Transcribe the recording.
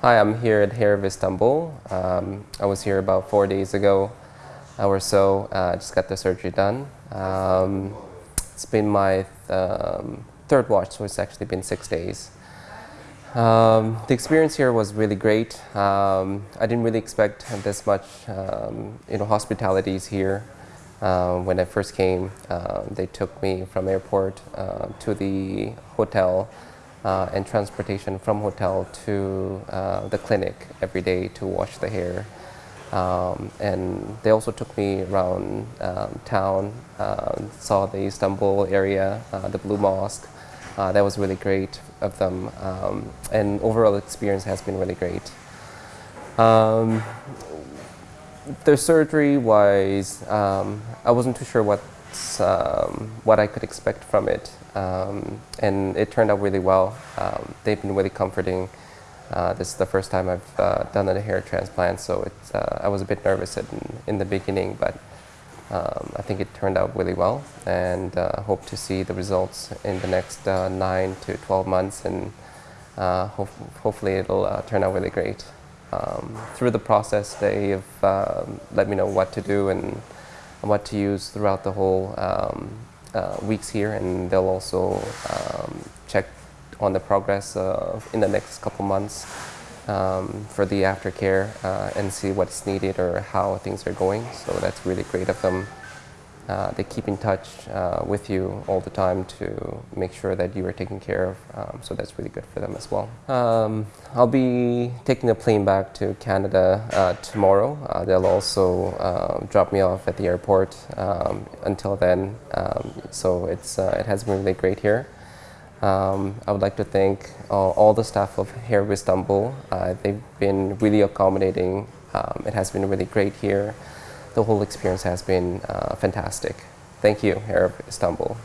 Hi, I'm here at Hair of Istanbul. Um, I was here about four days ago or so. Uh, just got the surgery done. Um, it's been my th um, third watch, so it's actually been six days. Um, the experience here was really great. Um, I didn't really expect this much, um, you know, hospitalities here. Uh, when I first came, uh, they took me from airport uh, to the hotel uh, and transportation from hotel to uh, the clinic every day to wash the hair. Um, and they also took me around um, town, uh, saw the Istanbul area, uh, the Blue Mosque. Uh, that was really great of them. Um, and overall experience has been really great. Um, the surgery wise, um, I wasn't too sure what um, what I could expect from it. Um, and it turned out really well. Um, they've been really comforting. Uh, this is the first time I've uh, done a hair transplant, so it's, uh, I was a bit nervous in, in the beginning, but um, I think it turned out really well and uh, hope to see the results in the next uh, 9 to 12 months and uh, ho hopefully it'll turn out really great. Um, through the process, they've um, let me know what to do and what to use throughout the whole um, uh, weeks here and they'll also um, check on the progress uh, in the next couple months um, for the aftercare uh, and see what's needed or how things are going. So that's really great of them. Uh, they keep in touch uh, with you all the time to make sure that you are taken care of. Um, so that's really good for them as well. Um, I'll be taking a plane back to Canada uh, tomorrow. Uh, they'll also uh, drop me off at the airport um, until then. Um, so it's, uh, it has been really great here. Um, I would like to thank all the staff of Hair Istanbul. they've been really accommodating. Um, it has been really great here the whole experience has been uh, fantastic. Thank you, Hair of Istanbul.